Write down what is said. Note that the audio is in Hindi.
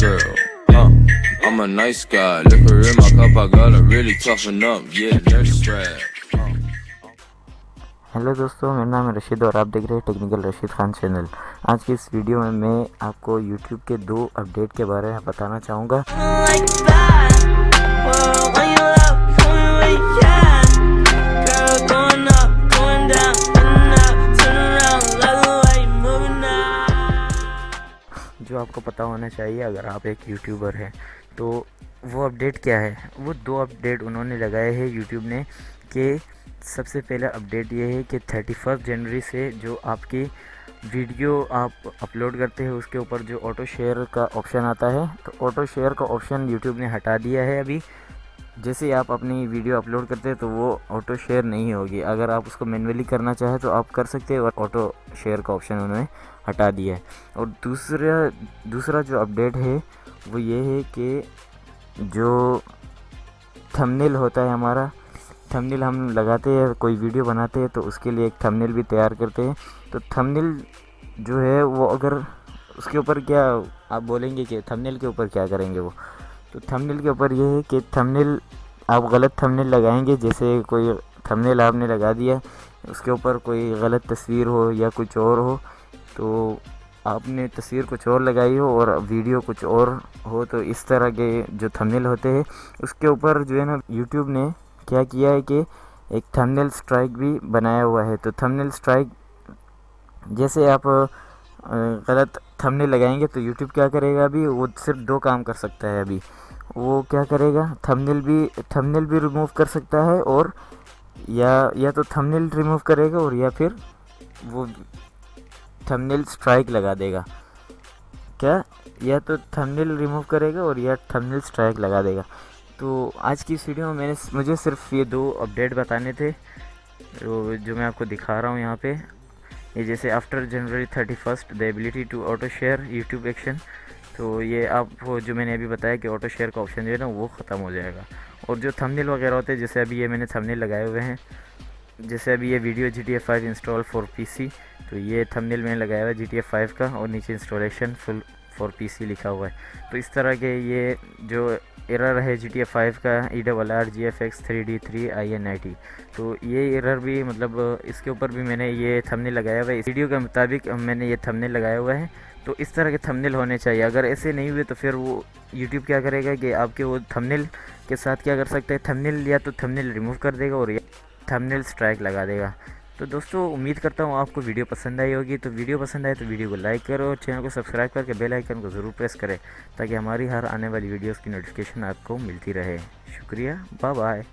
girl. Uh, I'm a nice guy. Liquor in my cup, I gotta really toughen up. Yeah, nurse strap. Hello दोस्तों मेरा नाम रशीद और आप देख रहे हैं टेक्निकल रशीद खान चैनल आज की इस वीडियो में मैं आपको यूट्यूब के दो अपडेट के बारे में बताना चाहूँगा आपको पता होना चाहिए, अगर आप एक यूट्यूबर हैं तो वो अपडेट क्या है? वो दो अपडेट उन्होंने लगाए हैं यूट्यूब ने कि सबसे पहला अपडेट ये है कि थर्टी फ़र्स्ट जनवरी से जो आपकी वीडियो आप अपलोड करते हैं, उसके ऊपर जो ऑटो शेयर का ऑप्शन आता है तो ऑटो शेयर का ऑप्शन यूट्यूब ने हटा दिया है अभी। जैसे ही आप अपनी वीडियो अपलोड करते हैं तो वो ऑटो शेयर नहीं होगी। अगर आप उसको मैनुअली करना चाहें तो आप कर सकते हैं और ऑटो शेयर का ऑप्शन उन्होंने हटा दिया है। और दूसरा दूसरा जो अपडेट है, वो ये है कि जो थंबनेल होता है हमारा थंबनेल हम लगाते हैं, कोई वीडियो बनाते हैं तो उसके लिए एक थंबनेल भी तैयार करते हैं। तो थंबनेल जो है, वो अगर उसके ऊपर क्या, आप बोलेंगे कि थंबनेल के ऊपर क्या करेंगे वो? तो थंबनेल के ऊपर ये है कि थंबनेल आप गलत थंबनेल लगाएँगे, जैसे कोई थंबनेल आपने लगा दिया, उसके ऊपर कोई गलत तस्वीर हो या कुछ और हो तो आपने तस्वीर कुछ और लगाई हो और वीडियो कुछ और हो तो इस तरह के जो थंबनेल होते हैं, उसके ऊपर जो है ना यूट्यूब ने क्या किया है कि एक थंबनेल स्ट्राइक भी बनाया हुआ है। तो थंबनेल स्ट्राइक जैसे आप गलत थंबनेल लगाएँगे तो यूट्यूब क्या करेगा अभी? वो सिर्फ़ दो काम कर सकता है अभी। वो क्या करेगा? थंबनेल भी थंबनेल भी रिमूव कर सकता है और या या तो थंबनेल रिमूव करेगा और या फिर वो थंबनेल स्ट्राइक लगा देगा। क्या? या तो थंबनेल रिमूव करेगा और या थंबनेल स्ट्राइक लगा देगा। तो आज की इस वीडियो में मैंने, मुझे सिर्फ़ ये दो अपडेट बताने थे जो मैं आपको दिखा रहा हूँ यहाँ पे। ये जैसे after January thirty first the ability to auto share YouTube action तो ये आप जो मैंने अभी बताया कि ऑटो शेयर का ऑप्शन जो है ना, वो ख़त्म हो जाएगा। और जो थंबनेल वगैरह होते हैं, जैसे अभी ये मैंने थंबनेल लगाए हुए हैं, जैसे अभी ये video G T F five install for P C तो ये थंबनेल मैंने लगाया हुआ है जी टी एफ़ फाइव का, और नीचे installation full for P C लिखा हुआ है। तो इस तरह के ये जो एरर है जी टी फाइव का E double R G F X three D three I N I T तो ये एरर भी मतलब इसके ऊपर भी मैंने ये थंबनेल लगाया हुआ है। इस वीडियो के मुताबिक मैंने ये थंबनेल लगाया हुआ है। तो इस तरह के थंबनेल होने चाहिए। अगर ऐसे नहीं हुए तो फिर वो यूट्यूब क्या करेगा कि आपके वो थंबनेल के साथ क्या कर सकते हैं? थंबनेल या तो थंबनेल रिमूव कर देगा और या थंबनेल स्ट्राइक लगा देगा। तो दोस्तों, उम्मीद करता हूँ आपको वीडियो पसंद आई होगी। तो वीडियो पसंद आए तो वीडियो को लाइक करो और चैनल को सब्सक्राइब करके बेल आइकन को ज़रूर प्रेस करें, ताकि हमारी हर आने वाली वीडियोस की नोटिफिकेशन आपको मिलती रहे। शुक्रिया बाय बाय